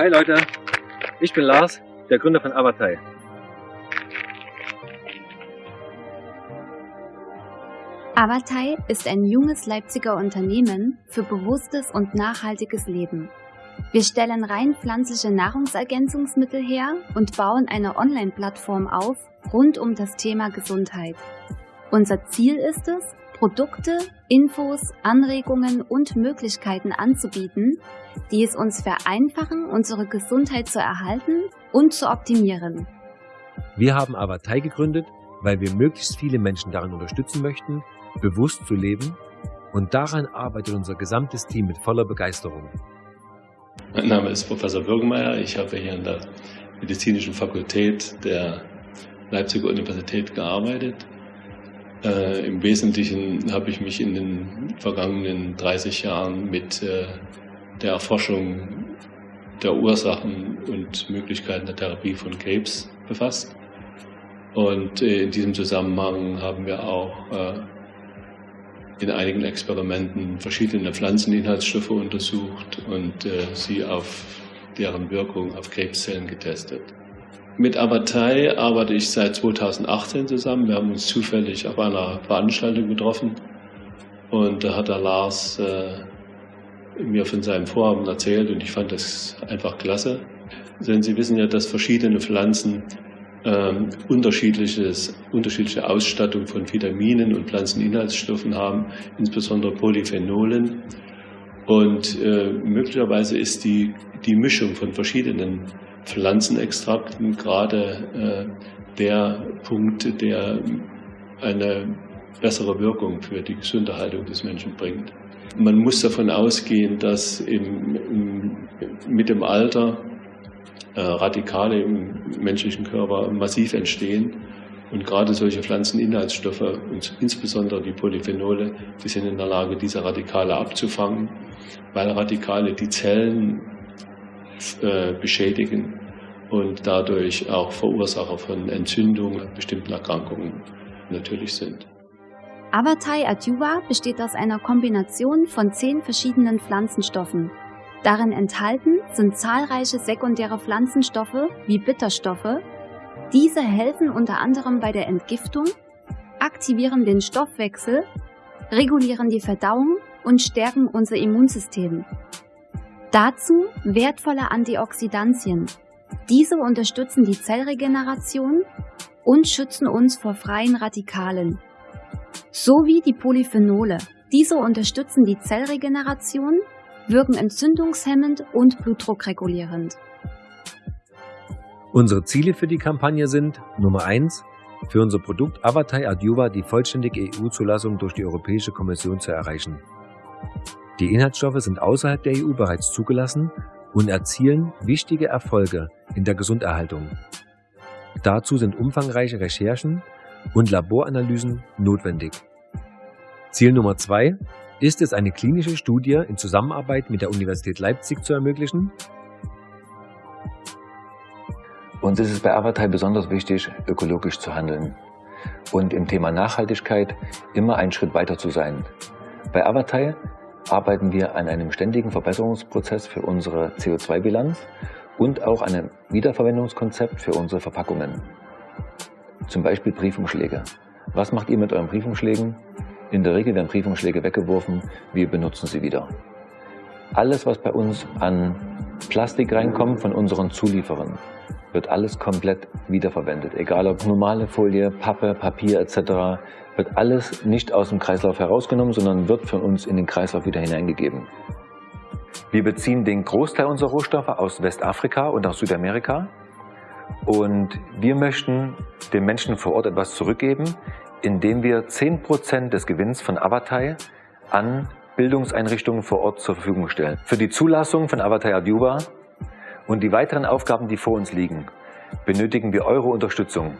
Hi Leute, ich bin Lars, der Gründer von Avatai. Avatai ist ein junges Leipziger Unternehmen für bewusstes und nachhaltiges Leben. Wir stellen rein pflanzliche Nahrungsergänzungsmittel her und bauen eine Online-Plattform auf rund um das Thema Gesundheit. Unser Ziel ist es, Produkte, Infos, Anregungen und Möglichkeiten anzubieten, die es uns vereinfachen, unsere Gesundheit zu erhalten und zu optimieren. Wir haben Avatai gegründet, weil wir möglichst viele Menschen darin unterstützen möchten, bewusst zu leben und daran arbeitet unser gesamtes Team mit voller Begeisterung. Mein Name ist Professor Bürgenmeier. Ich habe hier an der Medizinischen Fakultät der Leipziger Universität gearbeitet. Äh, Im Wesentlichen habe ich mich in den vergangenen 30 Jahren mit äh, der Erforschung der Ursachen und Möglichkeiten der Therapie von Krebs befasst. Und äh, in diesem Zusammenhang haben wir auch äh, in einigen Experimenten verschiedene Pflanzeninhaltsstoffe untersucht und äh, sie auf deren Wirkung auf Krebszellen getestet. Mit Abatei arbeite ich seit 2018 zusammen. Wir haben uns zufällig auf einer Veranstaltung getroffen und da hat der Lars äh, mir von seinem Vorhaben erzählt und ich fand das einfach klasse. Denn Sie wissen ja, dass verschiedene Pflanzen ähm, unterschiedliches, unterschiedliche Ausstattung von Vitaminen und Pflanzeninhaltsstoffen haben, insbesondere Polyphenolen. Und äh, möglicherweise ist die, die Mischung von verschiedenen Pflanzenextrakten gerade äh, der Punkt, der eine bessere Wirkung für die Gesunderhaltung des Menschen bringt. Man muss davon ausgehen, dass im, im, mit dem Alter äh, Radikale im menschlichen Körper massiv entstehen. Und gerade solche Pflanzeninhaltsstoffe und insbesondere die Polyphenole, die sind in der Lage, diese Radikale abzufangen, weil Radikale die Zellen äh, beschädigen und dadurch auch Verursacher von Entzündungen, bestimmten Erkrankungen natürlich sind. Avatai Adjuva besteht aus einer Kombination von zehn verschiedenen Pflanzenstoffen, Darin enthalten sind zahlreiche sekundäre Pflanzenstoffe wie Bitterstoffe. Diese helfen unter anderem bei der Entgiftung, aktivieren den Stoffwechsel, regulieren die Verdauung und stärken unser Immunsystem. Dazu wertvolle Antioxidantien. Diese unterstützen die Zellregeneration und schützen uns vor freien Radikalen. Sowie die Polyphenole. Diese unterstützen die Zellregeneration wirken entzündungshemmend und blutdruckregulierend. Unsere Ziele für die Kampagne sind Nummer 1. Für unser Produkt Avatai Adjuva die vollständige EU-Zulassung durch die Europäische Kommission zu erreichen. Die Inhaltsstoffe sind außerhalb der EU bereits zugelassen und erzielen wichtige Erfolge in der Gesunderhaltung. Dazu sind umfangreiche Recherchen und Laboranalysen notwendig. Ziel Nummer 2 ist es, eine klinische Studie in Zusammenarbeit mit der Universität Leipzig zu ermöglichen? Uns ist es bei Avatai besonders wichtig, ökologisch zu handeln und im Thema Nachhaltigkeit immer einen Schritt weiter zu sein. Bei Avatai arbeiten wir an einem ständigen Verbesserungsprozess für unsere CO2-Bilanz und auch an einem Wiederverwendungskonzept für unsere Verpackungen. Zum Beispiel Briefumschläge. Was macht ihr mit euren Briefumschlägen? In der Regel werden Briefumschläge weggeworfen, wir benutzen sie wieder. Alles, was bei uns an Plastik reinkommt von unseren Zulieferern, wird alles komplett wiederverwendet. Egal ob normale Folie, Pappe, Papier etc., wird alles nicht aus dem Kreislauf herausgenommen, sondern wird von uns in den Kreislauf wieder hineingegeben. Wir beziehen den Großteil unserer Rohstoffe aus Westafrika und aus Südamerika und wir möchten den Menschen vor Ort etwas zurückgeben, indem wir 10% des Gewinns von Avatai an Bildungseinrichtungen vor Ort zur Verfügung stellen. Für die Zulassung von Avatai Adjuba und die weiteren Aufgaben, die vor uns liegen, benötigen wir eure Unterstützung.